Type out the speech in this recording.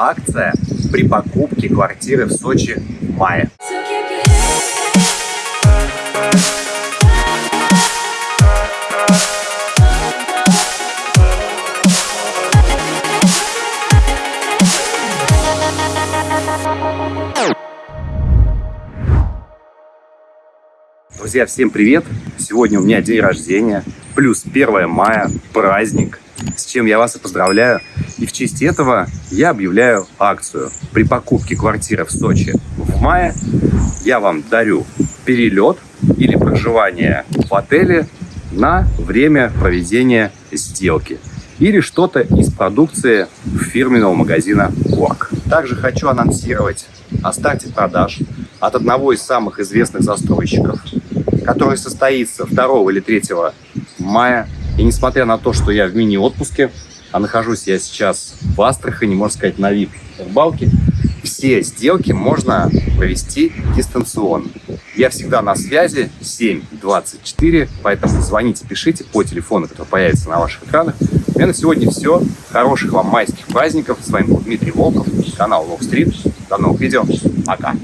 акция при покупке квартиры в Сочи в мае. Друзья, всем привет! Сегодня у меня день рождения, плюс 1 мая, праздник, с чем я вас и поздравляю. И в честь этого я объявляю акцию. При покупке квартиры в Сочи в мае я вам дарю перелет или проживание в отеле на время проведения сделки или что-то из продукции фирменного магазина Quark. Также хочу анонсировать о старте продаж от одного из самых известных застройщиков который состоится 2 или 3 мая. И несмотря на то, что я в мини-отпуске, а нахожусь я сейчас в Астрахани, можно сказать, на вид рыбалки, все сделки можно провести дистанционно. Я всегда на связи 724, поэтому звоните, пишите по телефону, который появится на ваших экранах. У меня на сегодня все. Хороших вам майских праздников. С вами был Дмитрий Волков, канал Лог Стрит. До новых видео. Пока.